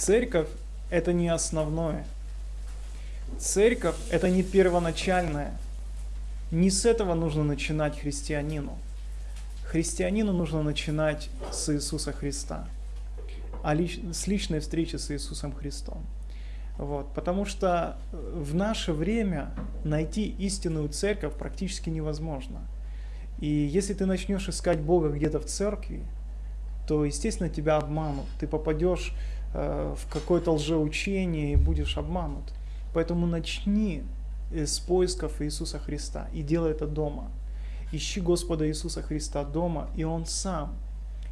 Церковь – это не основное. Церковь – это не первоначальное. Не с этого нужно начинать христианину. Христианину нужно начинать с Иисуса Христа, а лич, с личной встречи с Иисусом Христом. Вот, потому что в наше время найти истинную церковь практически невозможно. И если ты начнешь искать Бога где-то в церкви, то, естественно, тебя обманут. Ты попадешь в какое-то лжеучение и будешь обманут. Поэтому начни с поисков Иисуса Христа и делай это дома. Ищи Господа Иисуса Христа дома, и Он сам,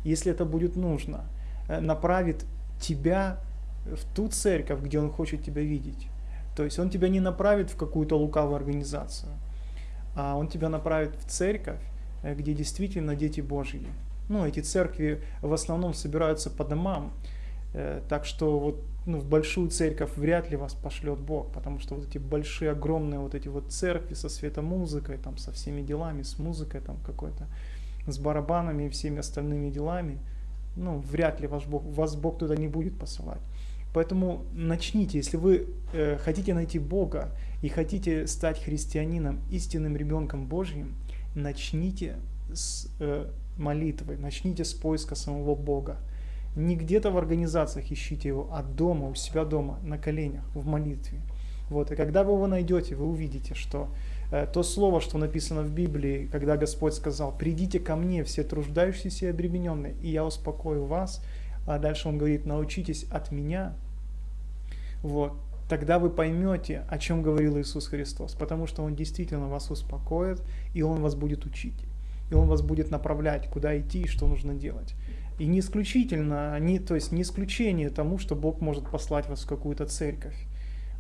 если это будет нужно, э, направит тебя в ту церковь, где Он хочет тебя видеть. То есть Он тебя не направит в какую-то лукавую организацию, а Он тебя направит в церковь, э, где действительно дети Божьи. Ну, эти церкви в основном собираются по домам, э, так что вот ну, в большую церковь вряд ли вас пошлет Бог, потому что вот эти большие, огромные вот эти вот церкви со светомузыкой, там, со всеми делами, с музыкой там какой-то, с барабанами и всеми остальными делами, ну, вряд ли ваш Бог, вас Бог туда не будет посылать. Поэтому начните, если вы э, хотите найти Бога и хотите стать христианином, истинным ребенком Божьим, начните с э, молитвы, начните с поиска самого Бога. Не где-то в организациях ищите его, а дома, у себя дома, на коленях, в молитве. Вот. И когда вы его найдете, вы увидите, что э, то слово, что написано в Библии, когда Господь сказал, «Придите ко мне, все труждающиеся и обремененные, и я успокою вас», а дальше Он говорит, «Научитесь от меня», вот, тогда вы поймете, о чем говорил Иисус Христос, потому что Он действительно вас успокоит, и Он вас будет учить, и Он вас будет направлять, куда идти и что нужно делать. И не исключительно, не, то есть не исключение тому, что Бог может послать вас в какую-то церковь.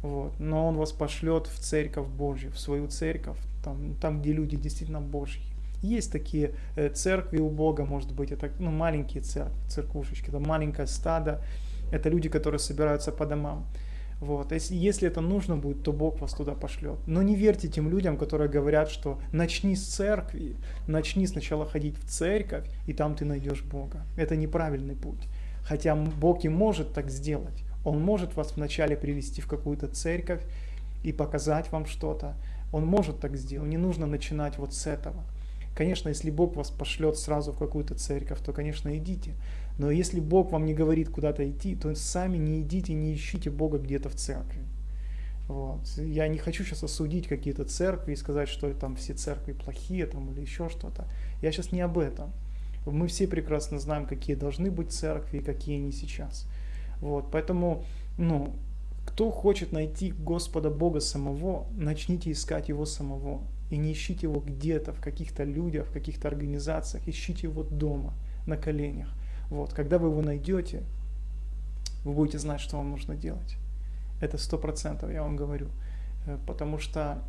Вот. Но Он вас пошлет в церковь Божью, в свою церковь, там, там где люди действительно Божьи. Есть такие э, церкви у Бога, может быть, это ну, маленькие церкви, церквушечки, это маленькое стадо, это люди, которые собираются по домам. Вот. Если, если это нужно будет, то Бог вас туда пошлет. Но не верьте тем людям, которые говорят, что начни с церкви, начни сначала ходить в церковь, и там ты найдешь Бога. Это неправильный путь. Хотя Бог и может так сделать. Он может вас вначале привести в какую-то церковь и показать вам что-то. Он может так сделать. Не нужно начинать вот с этого. Конечно, если Бог вас пошлет сразу в какую-то церковь, то, конечно, идите. Но если Бог вам не говорит куда-то идти, то сами не идите, не ищите Бога где-то в церкви. Вот. Я не хочу сейчас осудить какие-то церкви и сказать, что там все церкви плохие там, или еще что-то. Я сейчас не об этом. Мы все прекрасно знаем, какие должны быть церкви и какие они сейчас. Вот. Поэтому, ну, кто хочет найти Господа Бога самого, начните искать Его самого. И не ищите Его где-то, в каких-то людях, в каких-то организациях. Ищите Его дома, на коленях. Вот, когда вы его найдете, вы будете знать, что вам нужно делать. Это сто процентов, я вам говорю. Э, потому что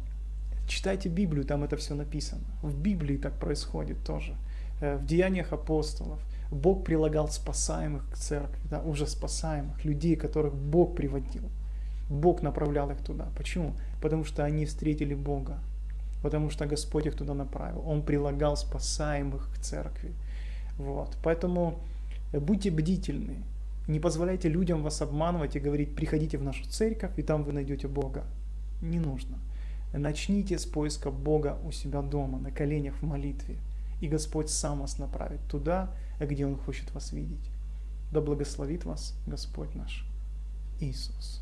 читайте Библию, там это все написано. В Библии так происходит тоже. Э, в Деяниях апостолов Бог прилагал спасаемых к церкви, да, уже спасаемых, людей, которых Бог приводил. Бог направлял их туда. Почему? Потому что они встретили Бога. Потому что Господь их туда направил. Он прилагал спасаемых к церкви. Вот. Поэтому Будьте бдительны. Не позволяйте людям вас обманывать и говорить, приходите в нашу церковь, и там вы найдете Бога. Не нужно. Начните с поиска Бога у себя дома, на коленях в молитве. И Господь сам вас направит туда, где Он хочет вас видеть. Да благословит вас Господь наш Иисус.